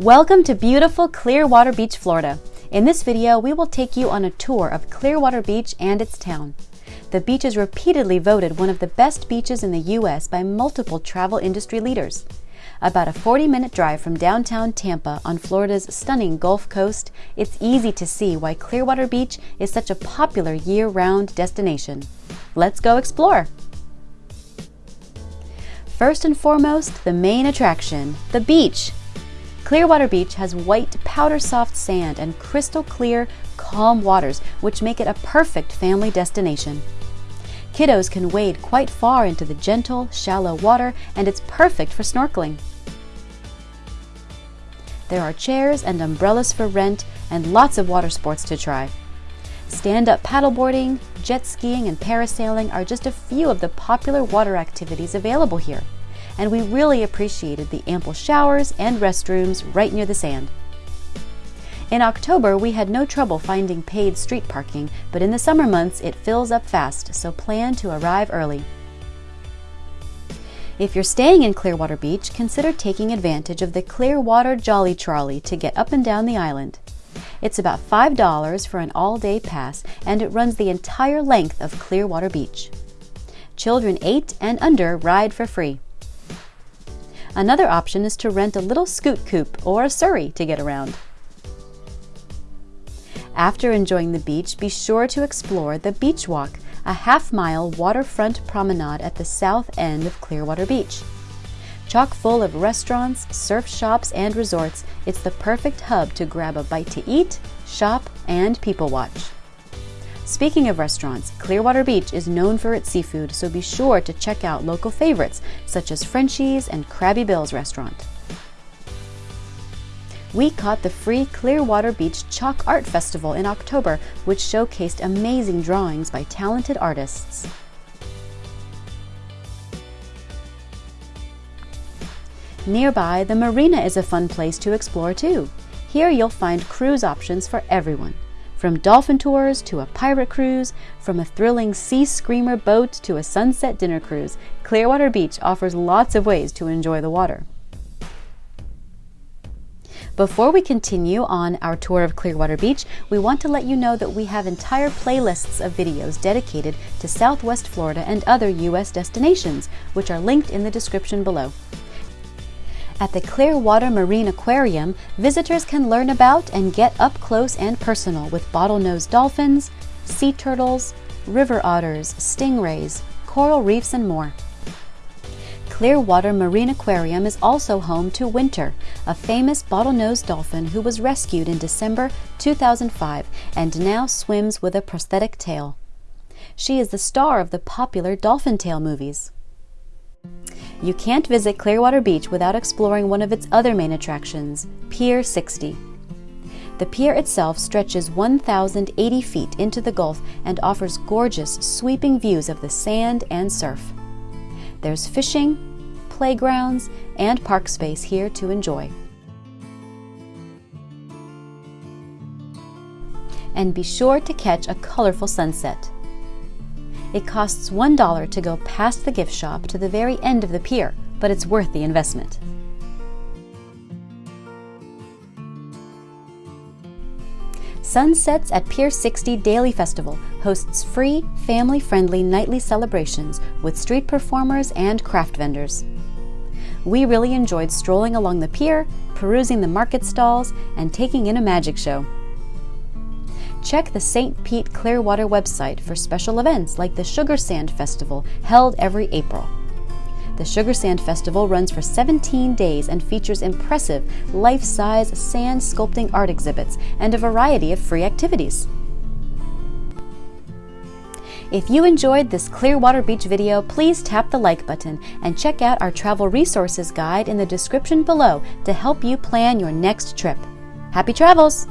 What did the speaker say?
Welcome to beautiful Clearwater Beach, Florida. In this video, we will take you on a tour of Clearwater Beach and its town. The beach is repeatedly voted one of the best beaches in the U.S. by multiple travel industry leaders. About a 40 minute drive from downtown Tampa on Florida's stunning Gulf Coast, it's easy to see why Clearwater Beach is such a popular year round destination. Let's go explore! First and foremost, the main attraction the beach. Clearwater Beach has white, powder soft sand and crystal clear, calm waters, which make it a perfect family destination. Kiddos can wade quite far into the gentle, shallow water, and it's perfect for snorkeling. There are chairs and umbrellas for rent, and lots of water sports to try. Stand up paddleboarding, jet skiing, and parasailing are just a few of the popular water activities available here and we really appreciated the ample showers and restrooms right near the sand. In October, we had no trouble finding paid street parking, but in the summer months it fills up fast, so plan to arrive early. If you're staying in Clearwater Beach, consider taking advantage of the Clearwater Jolly Trolley to get up and down the island. It's about $5 for an all day pass, and it runs the entire length of Clearwater Beach. Children 8 and under ride for free. Another option is to rent a little scoot coupe or a surrey to get around. After enjoying the beach, be sure to explore the Beach Walk, a half mile waterfront promenade at the south end of Clearwater Beach. Chock full of restaurants, surf shops, and resorts, it's the perfect hub to grab a bite to eat, shop, and people watch. Speaking of restaurants, Clearwater Beach is known for its seafood, so be sure to check out local favorites such as Frenchy's and Crabby Bill's restaurant. We caught the free Clearwater Beach Chalk Art Festival in October, which showcased amazing drawings by talented artists. Nearby, the marina is a fun place to explore too. Here you'll find cruise options for everyone. From dolphin tours to a pirate cruise, from a thrilling sea screamer boat to a sunset dinner cruise, Clearwater Beach offers lots of ways to enjoy the water. Before we continue on our tour of Clearwater Beach, we want to let you know that we have entire playlists of videos dedicated to Southwest Florida and other U.S. destinations, which are linked in the description below. At the Clearwater Marine Aquarium, visitors can learn about and get up close and personal with bottlenose dolphins, sea turtles, river otters, stingrays, coral reefs, and more. Clearwater Marine Aquarium is also home to Winter, a famous bottlenose dolphin who was rescued in December 2005 and now swims with a prosthetic tail. She is the star of the popular Dolphin Tale movies. You can't visit Clearwater Beach without exploring one of its other main attractions, Pier 60. The pier itself stretches 1,080 feet into the Gulf and offers gorgeous, sweeping views of the sand and surf. There's fishing, playgrounds, and park space here to enjoy. And be sure to catch a colorful sunset. It costs $1 to go past the gift shop to the very end of the pier, but it's worth the investment. Sunsets at Pier 60 Daily Festival hosts free, family friendly nightly celebrations with street performers and craft vendors. We really enjoyed strolling along the pier, perusing the market stalls, and taking in a magic show. Check the St. Pete Clearwater website for special events like the Sugar Sand Festival held every April. The Sugar Sand Festival runs for 17 days and features impressive life size sand sculpting art exhibits and a variety of free activities. If you enjoyed this Clearwater Beach video, please tap the like button and check out our travel resources guide in the description below to help you plan your next trip. Happy travels!